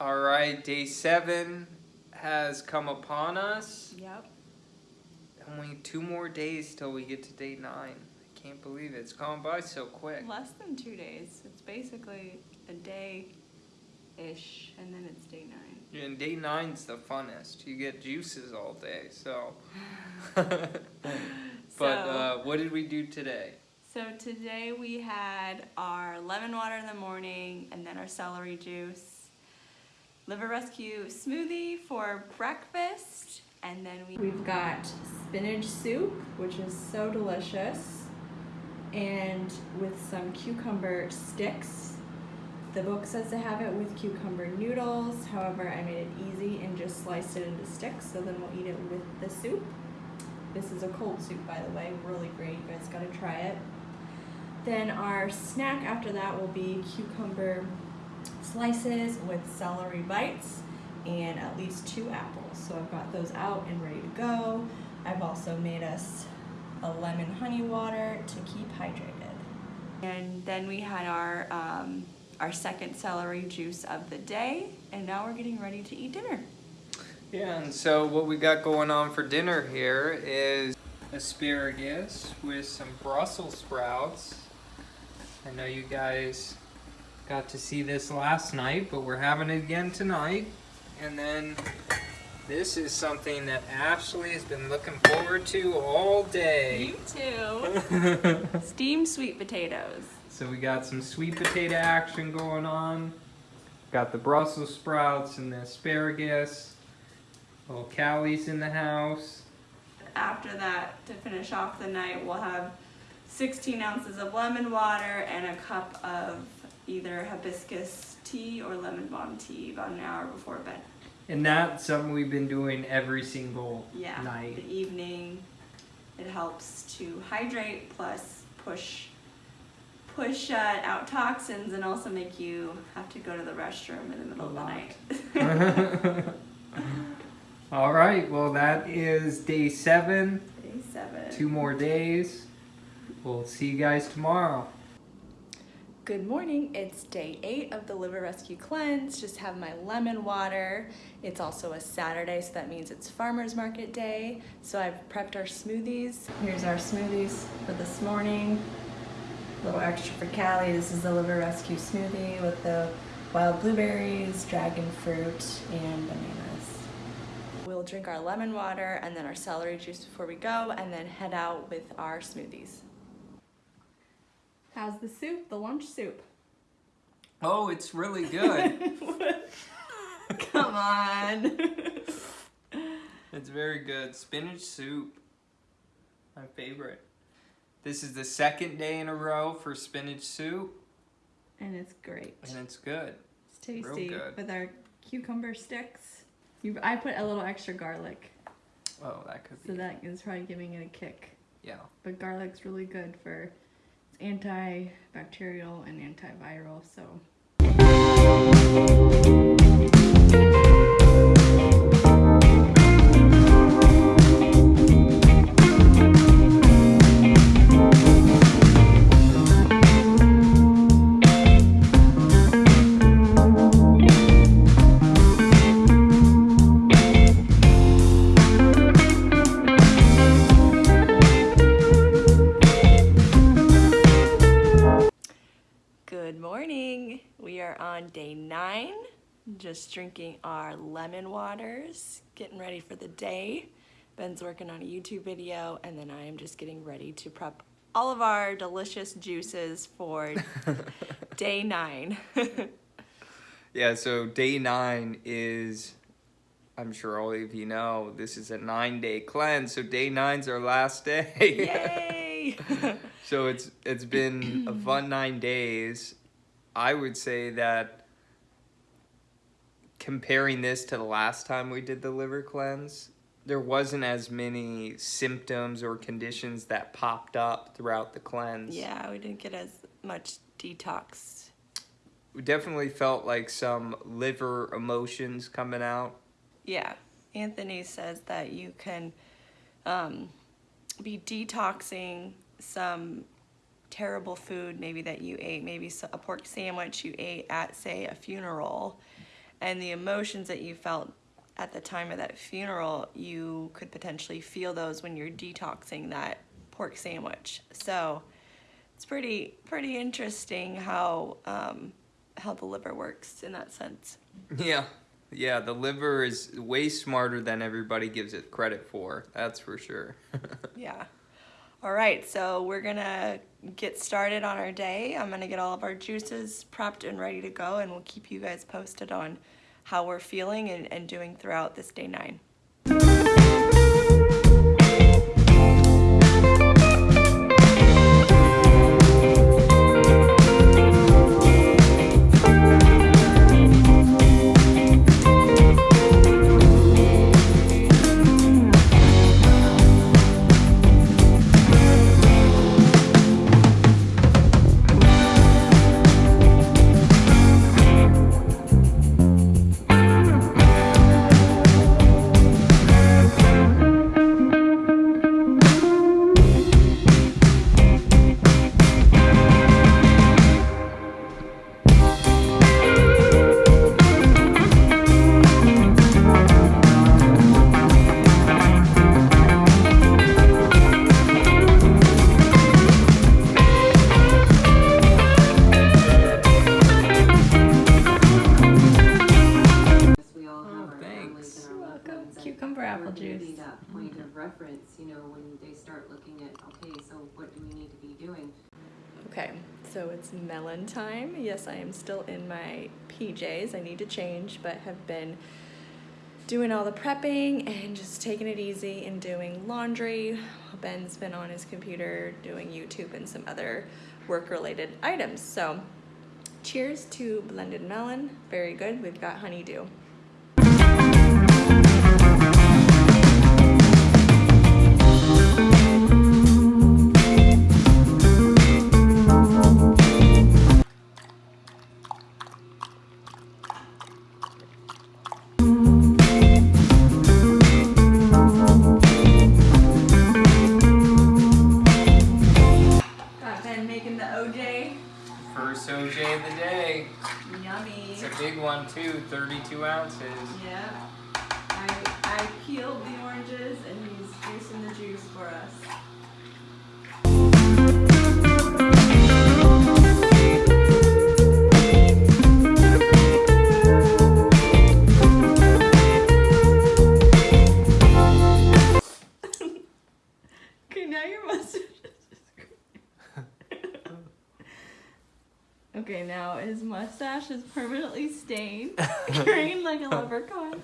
right, day seven has come upon us. Yep. Only two more days till we get to day nine. I can't believe it. It's gone by so quick. Less than two days. It's basically a day-ish, and then it's day nine. And day nine's the funnest. You get juices all day, so. but So- uh, what did we do today? So today we had our lemon water in the morning, and then our celery juice, liver rescue smoothie for breakfast, and then we we've got spinach soup, which is so delicious, and with some cucumber sticks. The book says to have it with cucumber noodles. However, I made it easy and just sliced it into sticks. So then we'll eat it with the soup. This is a cold soup, by the way. Really great. You guys gotta try it. Then our snack after that will be cucumber slices with celery bites and at least two apples. So I've got those out and ready to go. I've also made us a lemon honey water to keep hydrated. And then we had our um, our second celery juice of the day, and now we're getting ready to eat dinner. Yeah, and so what we got going on for dinner here is asparagus with some Brussels sprouts. I know you guys got to see this last night, but we're having it again tonight. And then this is something that Ashley has been looking forward to all day. You too. Steamed sweet potatoes. So we got some sweet potato action going on. Got the Brussels sprouts and the asparagus. Little Callie's in the house. After that, to finish off the night, we'll have 16 ounces of lemon water and a cup of either hibiscus tea or lemon balm tea about an hour before bed. And that's something we've been doing every single Yeah, night. the evening. It helps to hydrate plus push push uh, out toxins and also make you have to go to the restroom in the middle of the night. All right, well, that is day seven. Day seven. Two more days. We'll see you guys tomorrow. Good morning. It's day eight of the Liver Rescue Cleanse. Just have my lemon water. It's also a Saturday, so that means it's farmer's market day. So I've prepped our smoothies. Here's our smoothies for this morning. A little extra for Callie. This is the Liver Rescue smoothie with the wild blueberries, dragon fruit, and bananas. We'll drink our lemon water and then our celery juice before we go, and then head out with our smoothies. How's the soup? The lunch soup? Oh, it's really good. Come on. it's very good. Spinach soup. My favorite. This is the second day in a row for spinach soup, and it's great. and it's good. It's tasty good. with our cucumber sticks. You, I put a little extra garlic, Oh, that could so be. So that is probably giving it a kick. Yeah. But garlic's really good for antibacterial and antiviral. So morning. We are on day nine, just drinking our lemon waters, getting ready for the day. Ben's working on a YouTube video, and then I am just getting ready to prep all of our delicious juices for day nine. Yeah, so day nine is, I'm sure all of you know, this is a nine day cleanse. So day nine's our last day. Yay! so it's it's been a fun nine days. I would say that comparing this to the last time we did the liver cleanse, there wasn't as many symptoms or conditions that popped up throughout the cleanse. yeah, we didn't get as much detox. We definitely felt like some liver emotions coming out. Yeah, Anthony says that you can um, be detoxing some terrible food maybe that you ate, maybe a pork sandwich you ate at, say, a funeral, and the emotions that you felt at the time of that funeral, you could potentially feel those when you're detoxing that pork sandwich. So it's pretty pretty interesting how um, how the liver works in that sense. Yeah. Yeah, the liver is way smarter than everybody gives it credit for. That's for sure. Yeah. All right, so we're gonna get started on our day. I'm gonna get all of our juices prepped and ready to go, and we'll keep you guys posted on how we're feeling and, and doing throughout this day nine. And apple juice. be that point mm-hmm. of reference, you know, when they start looking at, okay, so what do we need to be doing? Okay, so it's melon time. Yes, I am still in my PJs. I need to change, but have been doing all the prepping and just taking it easy and doing laundry. Ben's been on his computer doing YouTube and some other work related items. So, cheers to blended melon. Very good. We've got honeydew. It's a big one too, 32 ounces. Yeah. I, I peeled the oranges and he's juicing the juice for us. Okay, now his mustache is permanently stained, green like a leprechaun.